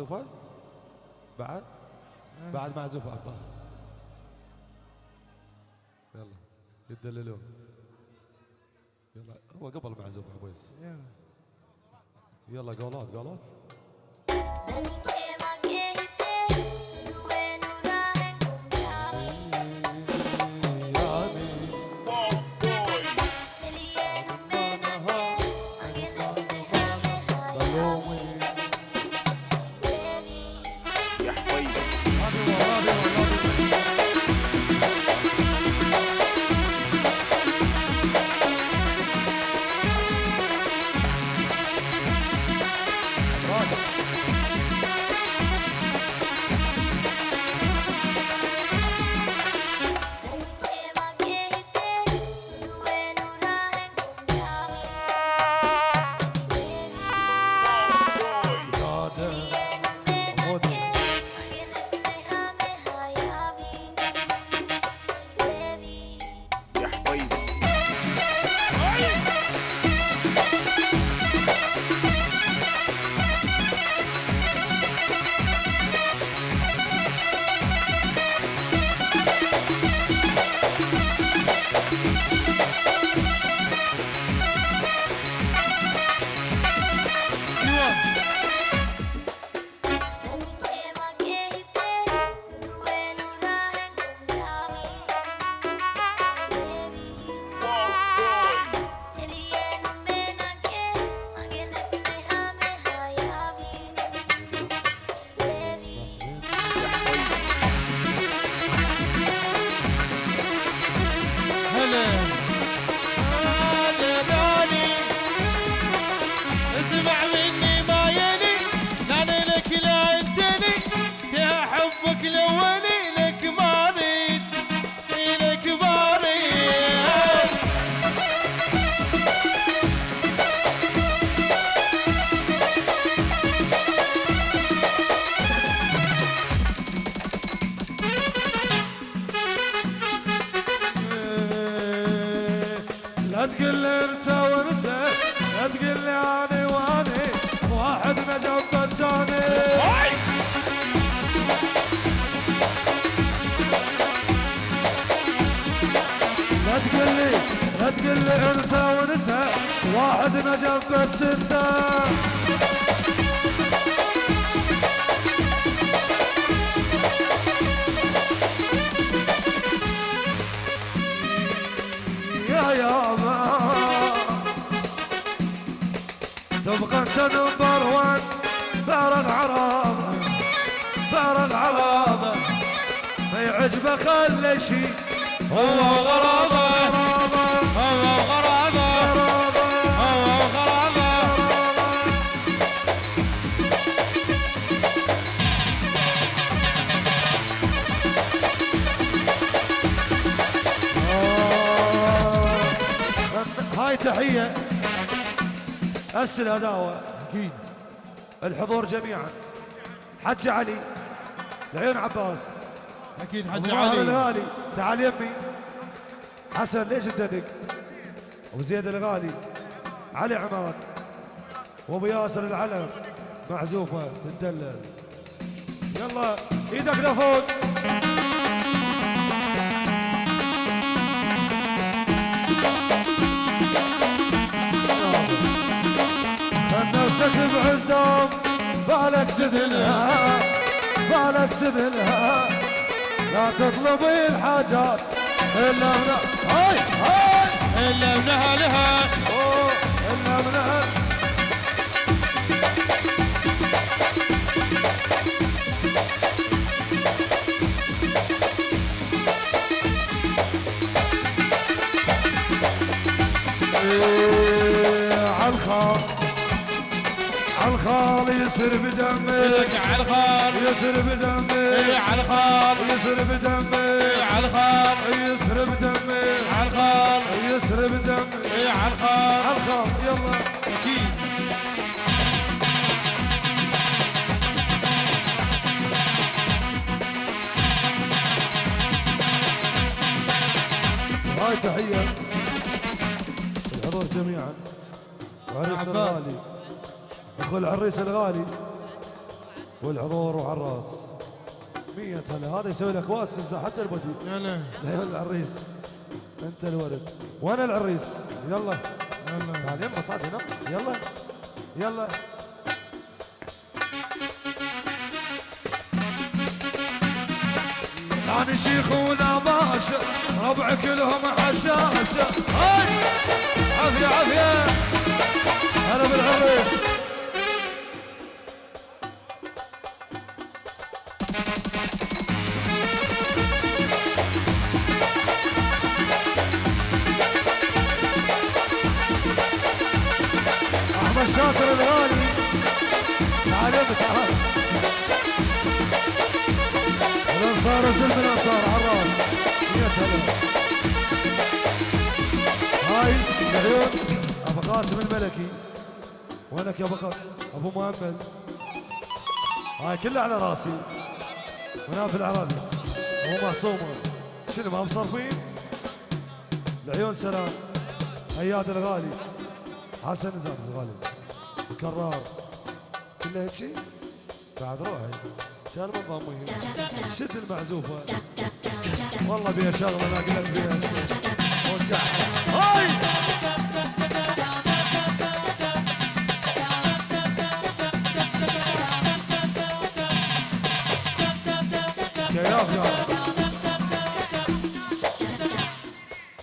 معزوفة؟ بعد؟ بعد معزوفة عباس. يلا يدللون يلا هو قبل معزوف عبيس يلا. يلا قولات قولات. لا تقول لي انت وانت لا تقول لي اني واني واحد نجم بساني لا تقول لي لا تقول لي انت وانت. واحد نجم بس انت تبقى انت نمبر وان بار العرب بار العرب ما يعجبه خلي شي هو غرابة. أسل هداوة أكيد الحضور جميعا. حج علي. العيون عباس. أكيد حج علي. الغالي. تعال يمي. حسن ليش تدق؟ أبو زيد الغالي. علي عماد. وأبو ياسر العلم معزوفة تدلل. يلا إيدك لفوق. بالك تذلها بالك تذلها لا تطلبي الحاجات إلا من هاي هاي. إلا من اهلها أوه، إلا من أهل. يسر بدمي لك على الخال. يسر بدمي إيه على الخال. يسر بدمي إيه على الخال. يسر بدمي على الخال. يسر بدمي إيه على الخال. عالخال يلا. أكيد. هاي تحية. الحضور جميعا. عباس. الغالي اخو العريس الغالي والحضور وعراس مية هلا. هذا يسوي لك واس حتى البدي يلا لا. العريس أنت الولد. وأنا العريس؟ يلا. يلا. تعال يما صعد هنا. يلا. يلا. يعني شيخونا باشا ربع كلهم حشاشة هاي! عافية عافية. هلا بالعريس. هاي العيون أبو قاسم الملكي. وينك يا أبو أبو مؤمل هاي كلها على راسي. وناف العربي ابو معصومة. شنو ما مصرفين العيون سلام. أياد الغالي. حسن نزار الغالي. الكرار. كله هيك شيء بعد روحي. من ضمي شد المعزوفه والله بيها شغله أنا قلت بيها هاي.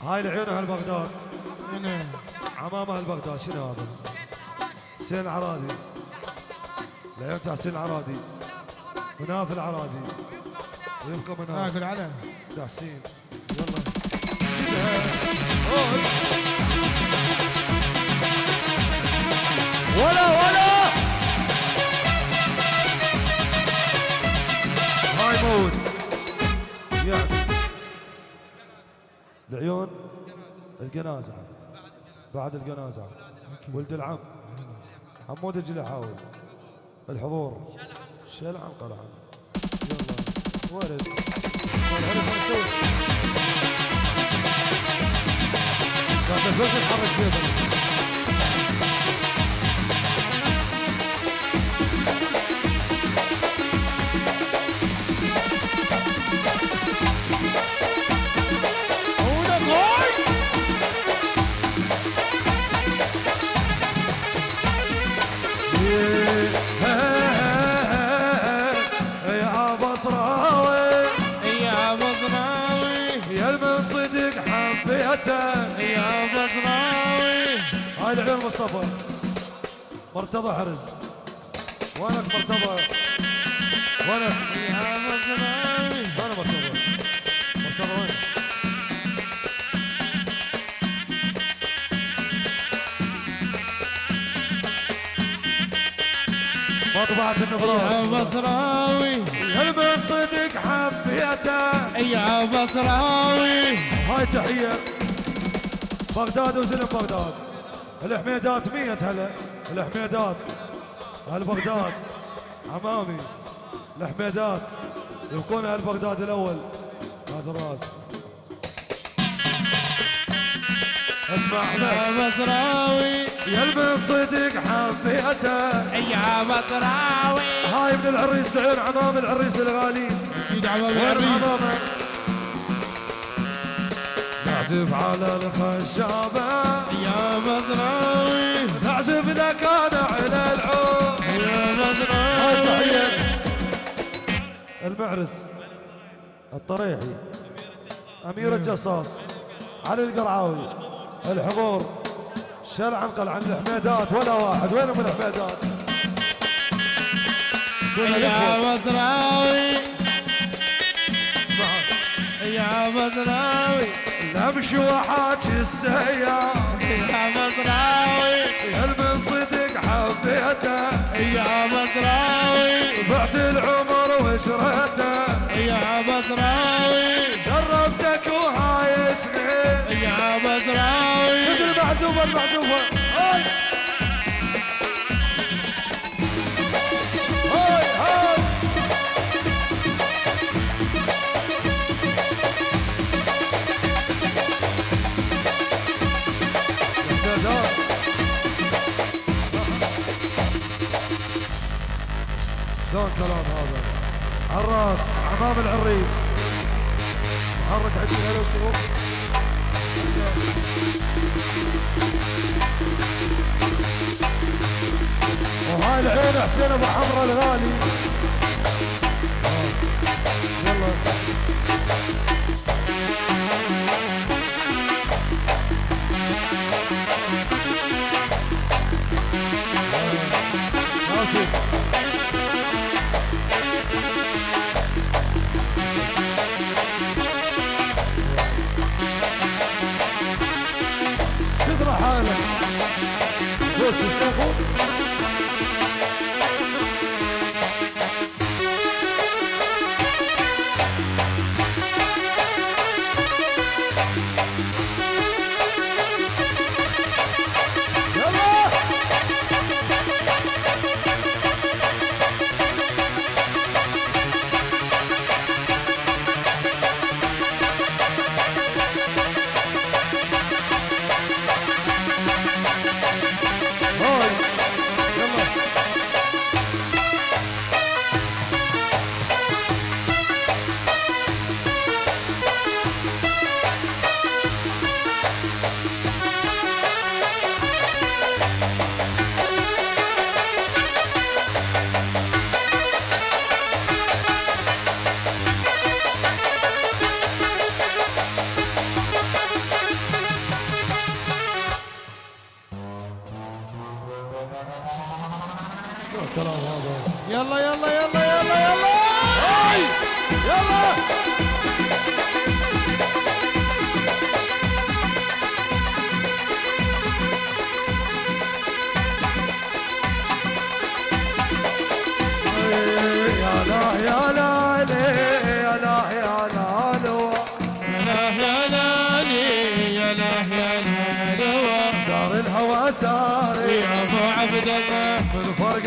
هاي العيون أهل بغداد. هنا عمام أهل بغداد. شنو هذا؟ حسين العرادي العيون تاع حسين العرادي مناف العرادي ويبقى مناف اكل على تاع حسين يلا. ولا ولا. هاي موت يعني العيون الجنازة. بعد الجنازة. ولد العم. حمود الجلحاوي. الحضور. يلا ورد والعرف ما يسوي قاعد هاي العيون مصطفى. مرتضى حرز. وينك مرتضى؟ وينك؟ يا بصراوي وين مرتضى؟ مرتضى وين؟ مطبعة يا النبراس بصراوي يا المن صدق حبيته؟ يا بصراوي هاي تحية. بغداد وزلم بغداد. الحميدات مية هلا. الحميدات. أهل بغداد عمامي. الحميدات. يكون أهل بغداد الأول. تاج الراس. اسمع احمد يا المن صدق حبيته يا بصراوي هاي من العريس العين عمام العريس الغالي. يدعم وين العريس؟ عمامه؟ نعزف على الخشابة. يا بصراوي نعزف اذا كان على العود. يا تحية. المعرس الطريحي. أمير الجصاص. علي القرعاوي. الحضور. شلعن قلعن الحميدات. ولا واحد. وينهم الحميدات؟ يا لك اسمعها. يا بصراوي امشي وحاكي السيار يا بصراوي يا المن صدق حبيته يا بصراوي بعت العمر وشريته يا بصراوي جربتك وهاي سنين يا بصراوي شد المعزوفة المعزوفة عراس عمام العريس. حرك عدل هلا وسهلا وهاي العين حسين أبو حمرا الغالي. آه. يلا.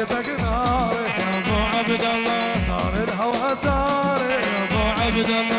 فرقتك ناري يا أبو عبد الله صار الهوى ساري يا أبو عبد الله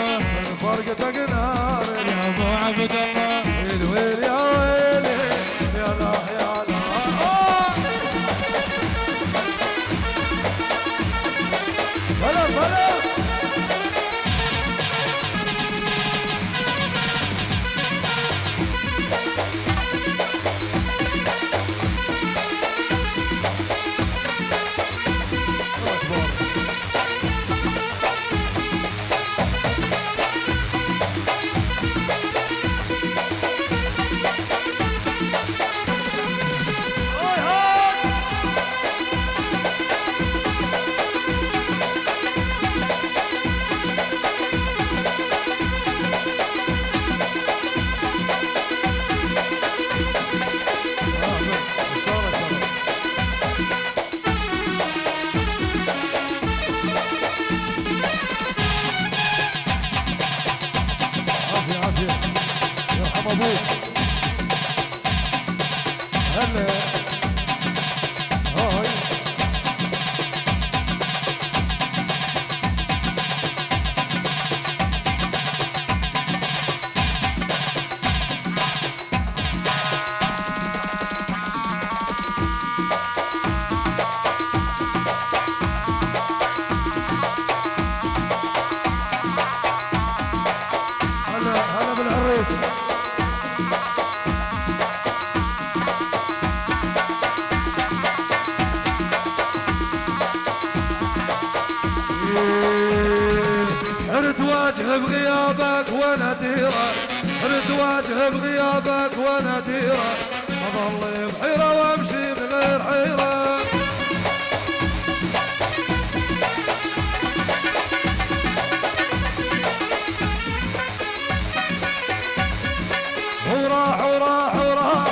وأنا ديره أظل بحيرة وأمشي من غير حيرة. وراح وراح وراح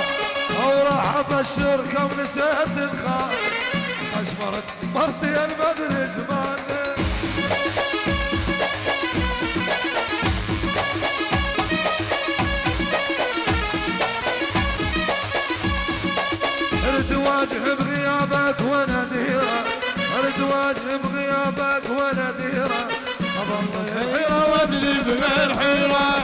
وراح ابشر كم نسيت الخال اشمرت مرتي المدري زمان بغيابك وأنا ديره ارد واجه بغيابك وأنا ديره أظل حيرة وامشي بغير حيرة.